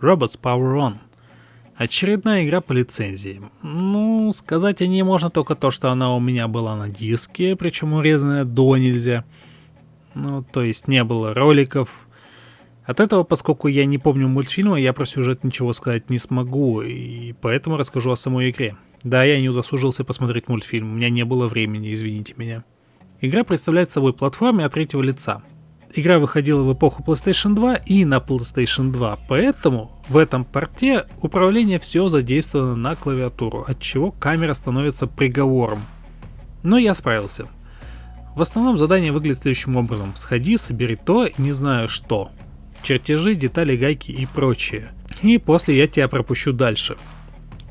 Robots Power On. Очередная игра по лицензии. Ну, сказать о ней можно только то, что она у меня была на диске, причем урезанная до нельзя. Ну, то есть не было роликов. От этого, поскольку я не помню мультфильма, я про сюжет ничего сказать не смогу, и поэтому расскажу о самой игре. Да, я не удосужился посмотреть мультфильм, у меня не было времени, извините меня. Игра представляет собой платформе от третьего лица. Игра выходила в эпоху PlayStation 2 и на PlayStation 2, поэтому в этом порте управление все задействовано на клавиатуру, от чего камера становится приговором. Но я справился. В основном задание выглядит следующим образом. Сходи, собери то, не знаю что. Чертежи, детали, гайки и прочее. И после я тебя пропущу дальше.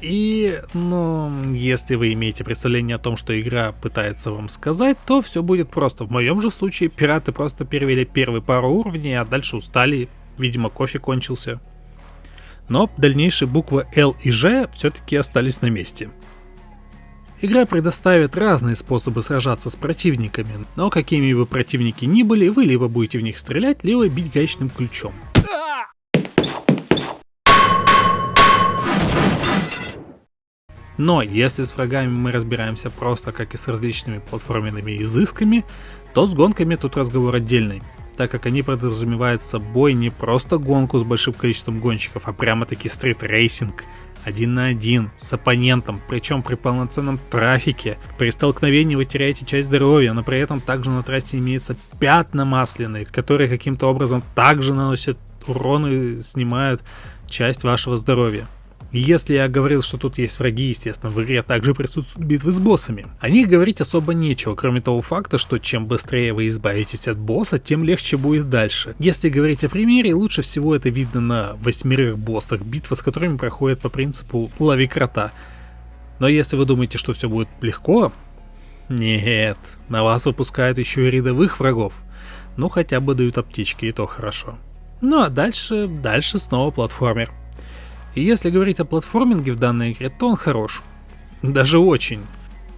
И, ну, если вы имеете представление о том, что игра пытается вам сказать, то все будет просто. В моем же случае пираты просто перевели первые пару уровней, а дальше устали. Видимо, кофе кончился. Но дальнейшие буквы L и G все-таки остались на месте. Игра предоставит разные способы сражаться с противниками, но какими бы противники ни были, вы либо будете в них стрелять, либо бить гаечным ключом. Но если с врагами мы разбираемся просто как и с различными платформенными изысками, то с гонками тут разговор отдельный, так как они подразумевают собой не просто гонку с большим количеством гонщиков, а прямо-таки стрит-рейсинг, один на один, с оппонентом, причем при полноценном трафике. При столкновении вы теряете часть здоровья, но при этом также на трассе имеются пятна масляные, которые каким-то образом также наносят урон и снимают часть вашего здоровья. Если я говорил, что тут есть враги, естественно, в игре также присутствуют битвы с боссами. О них говорить особо нечего, кроме того факта, что чем быстрее вы избавитесь от босса, тем легче будет дальше. Если говорить о примере, лучше всего это видно на восьмерых боссах, битва с которыми проходит по принципу лови крота. Но если вы думаете, что все будет легко, нет, на вас выпускают еще и рядовых врагов. Ну хотя бы дают аптечки, и то хорошо. Ну а дальше, дальше снова платформер. И если говорить о платформинге в данной игре, то он хорош. Даже очень.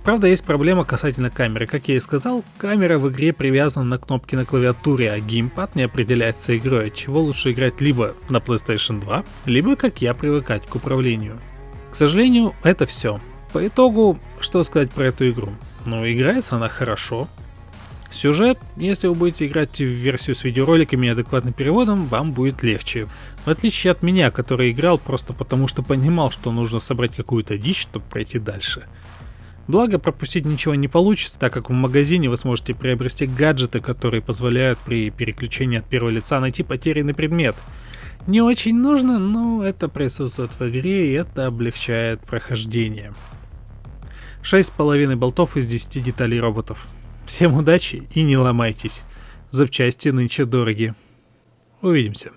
Правда, есть проблема касательно камеры. Как я и сказал, камера в игре привязана на кнопки на клавиатуре, а геймпад не определяется игрой, от чего лучше играть либо на PlayStation 2, либо, как я, привыкать к управлению. К сожалению, это все. По итогу, что сказать про эту игру? Ну, играется она хорошо, Сюжет, если вы будете играть в версию с видеороликами и адекватным переводом, вам будет легче. В отличие от меня, который играл просто потому, что понимал, что нужно собрать какую-то дичь, чтобы пройти дальше. Благо, пропустить ничего не получится, так как в магазине вы сможете приобрести гаджеты, которые позволяют при переключении от первого лица найти потерянный предмет. Не очень нужно, но это присутствует в игре и это облегчает прохождение. 6,5 болтов из 10 деталей роботов. Всем удачи и не ломайтесь. Запчасти нынче дороги. Увидимся.